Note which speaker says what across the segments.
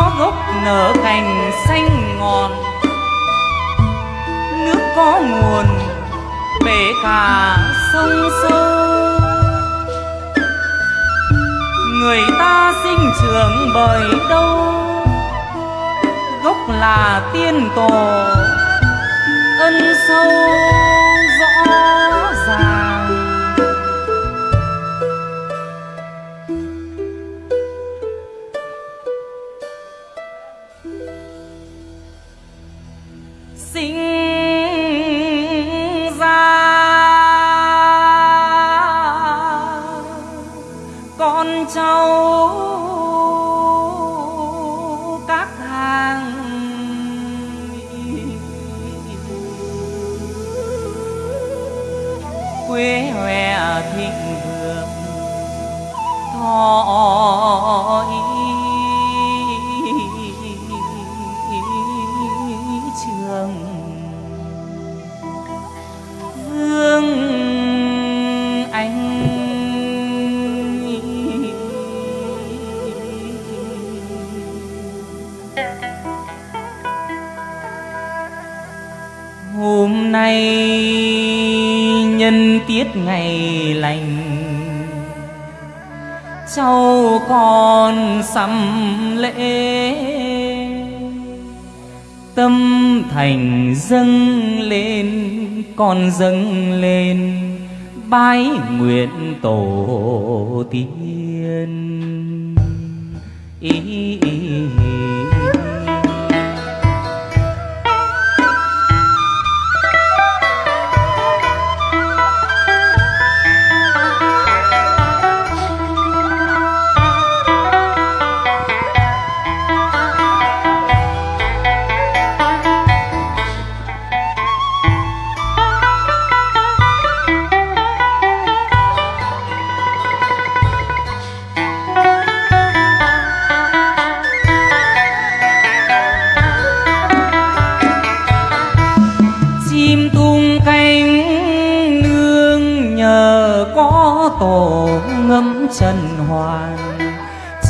Speaker 1: có gốc nở cành xanh ngọn. Nước có nguồn, bể cả sông sâu người ta sinh trưởng bởi đâu? Gốc là tiên tổ, ân sâu. Thịnh vượng thọ trường vương anh hôm nay nhân tiết ngày lành. Cháu con sắm lễ. Tâm thành dâng lên con dâng lên bái nguyện tổ tiên. Ý, ý,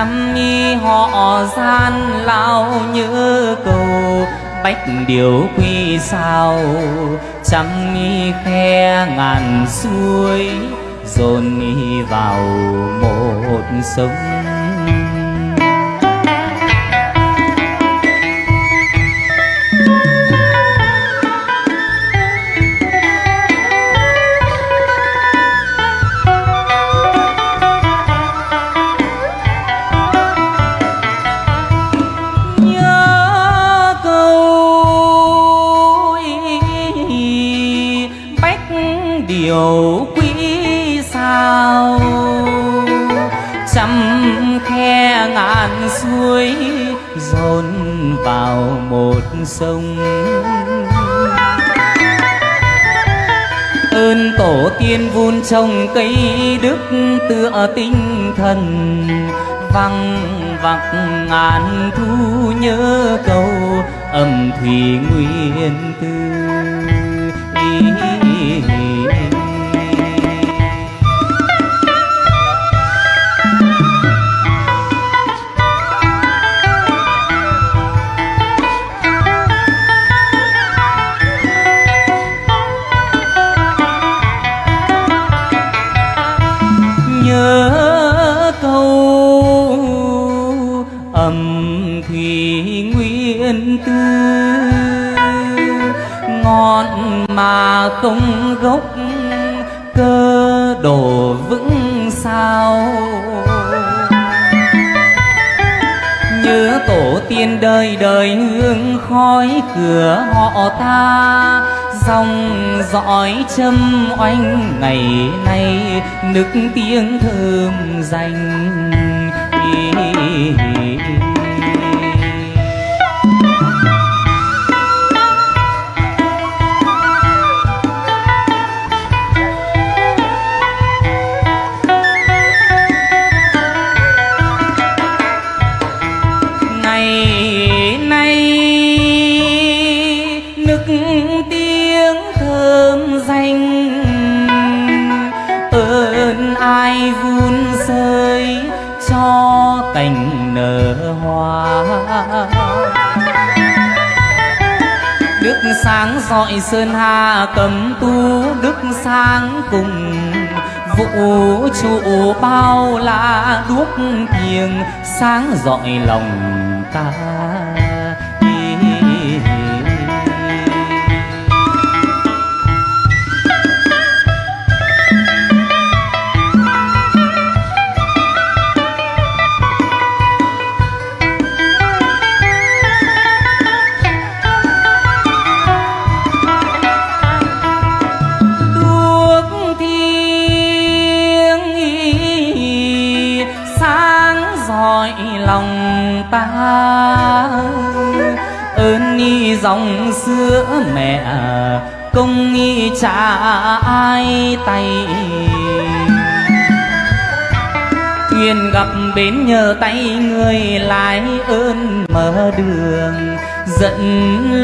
Speaker 1: chăm mi họ gian lao như cầu, bách điều quy sao. Chăm nghi khe ngàn suối dồn nghi vào một sông. Điều quý sao? Trăm khe ngàn suối dồn vào một sông. Ơn tổ tiên vun trồng cây đức tựa tinh thần, văng vặc ngàn thu nhớ câu âm thủy nguyên tư. Ngọn mà không gốc, cơ đổ vững sao? Nhớ tổ tiên đời đời hương khói cửa họ ta, dòng dõi châm oanh ngày nay nức tiếng thơm danh. Ơn đức sáng dọi sơn hà cầm tu đức sáng cùng vũ trụ bao la đuốc thiêng sáng dọi lòng ta. Sữa mẹ công nghi trả ai tay. Thuyền gặp bến nhờ tay người lái ơn mở đường, dẫn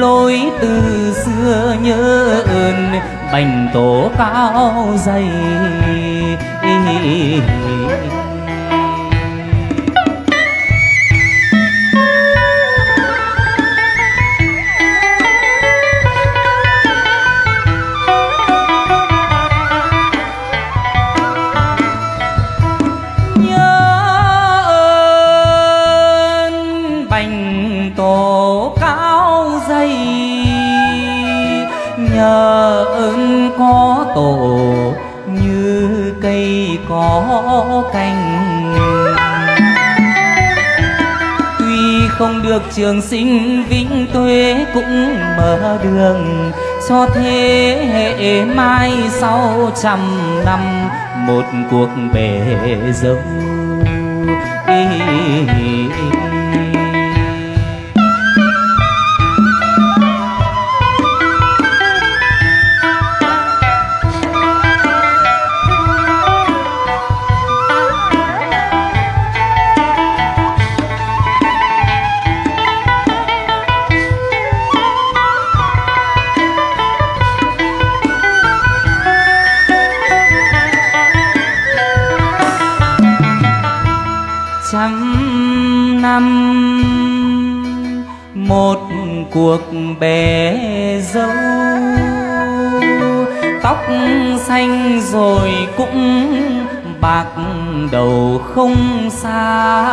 Speaker 1: lối từ xưa nhớ ơn bành tổ cao dày. Cổ như cây có cành. Tuy không được trường sinh vĩnh tuế cũng mở đường cho thế hệ mai sau trăm năm. Một cuộc bể dâu một cuộc bể dâu. Tóc xanh rồi cũng bạc đầu không xa.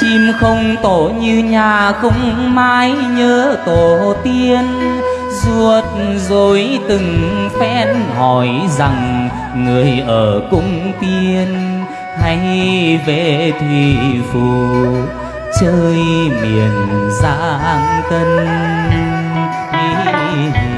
Speaker 1: Chim không tổ như nhà không mái nhớ tổ tiên. Ruột rồi từng phen hỏi rằng người ở cung tiên hay về thủy phù chơi miền giang tân. Hỏi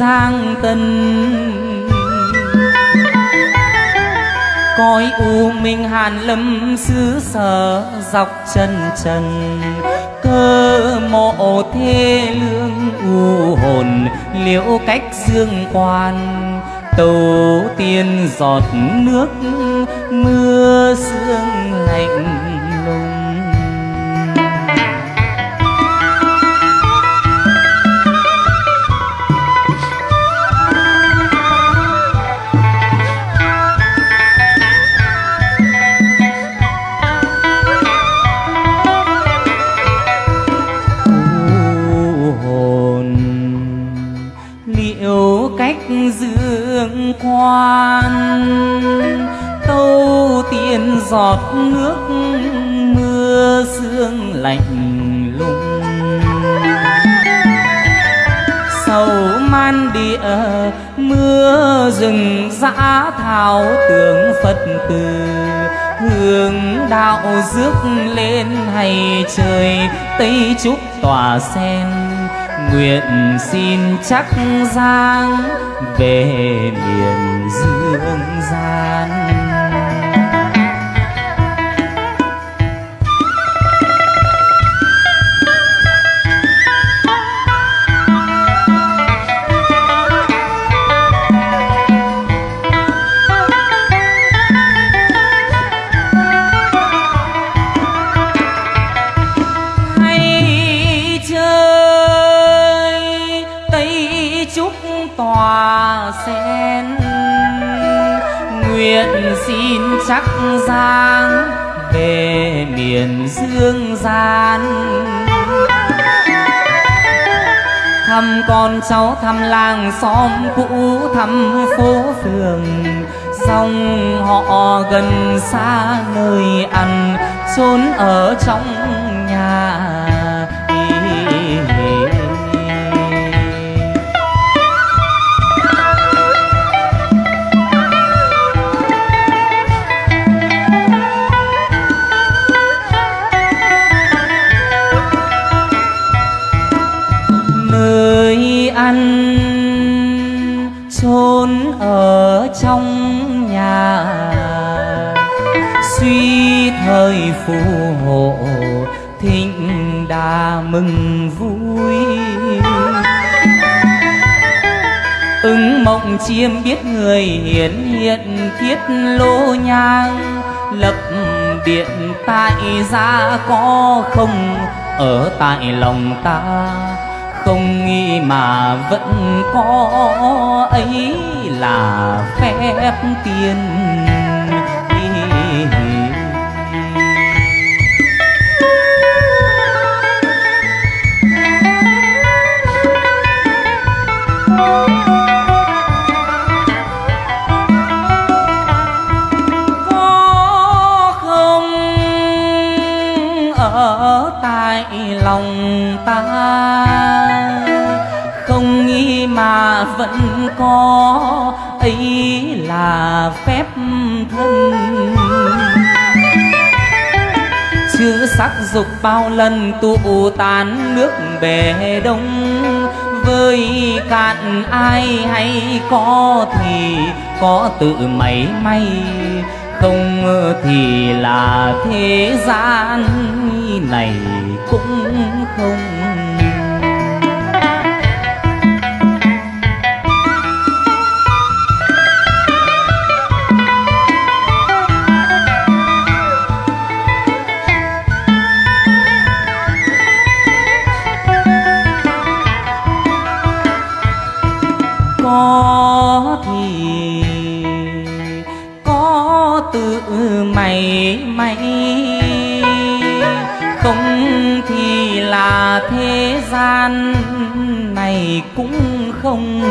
Speaker 1: giang tình, coi u minh hàn lâm xứ sở dọc chân trần cơ mộ thê lương u hồn liễu cách dương quan tàu tiên giọt nước mưa sương lạnh. Tượng phật từ hương đạo rước lên hay trời, tây trúc tỏa sen. Nguyện xin chắc giang về miền dương gian. Chắc giang về miền dương gian. Thăm con cháu thăm làng xóm cũ, thăm phố phường. Dòng họ gần xa nơi ăn, chốn ở trong chốn ở trong nhà. Suy thời phù hộ, thịnh đà mừng vui. Ứng mộng chiêm biết người hiển hiện thiết lô nhang. Lập điện tại gia có không? Ở tại lòng ta không nghĩ mà vẫn có ấy là phép tiên vẫn có, ấy là phép thân. Chữ sắc dục bao lần tụ tán nước bể đông, với cạn ai hay có thì có tự mảy may, không thì là thế gian này cũng không. Thì là thế gian này cũng không.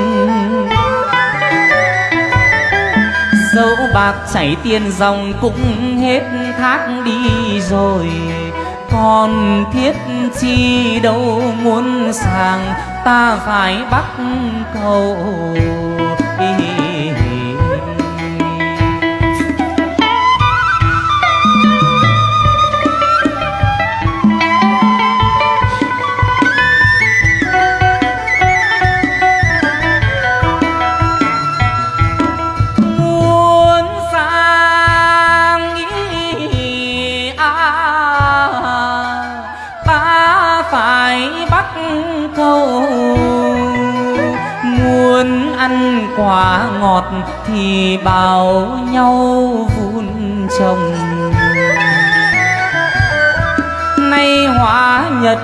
Speaker 1: Dẫu bạc chảy tiền dòng cũng hết thác đi rồi, còn thiết chi đâu muốn sàng ta phải bắt cầu. Muốn khai hóa nhật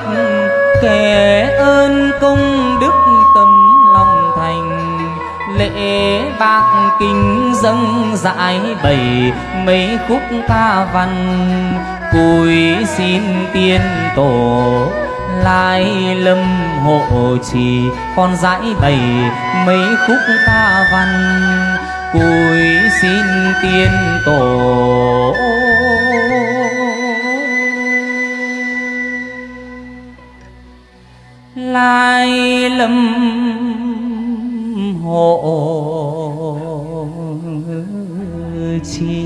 Speaker 1: kể ơn công đức tâm lòng thành. Lễ bạc kinh dâng dãi bày mấy khúc ca văn. Cùi xin tiên tổ lai lâm hộ trì con dãi bày mấy khúc ca văn. Cùi xin tiên tổ lâm hộ chi?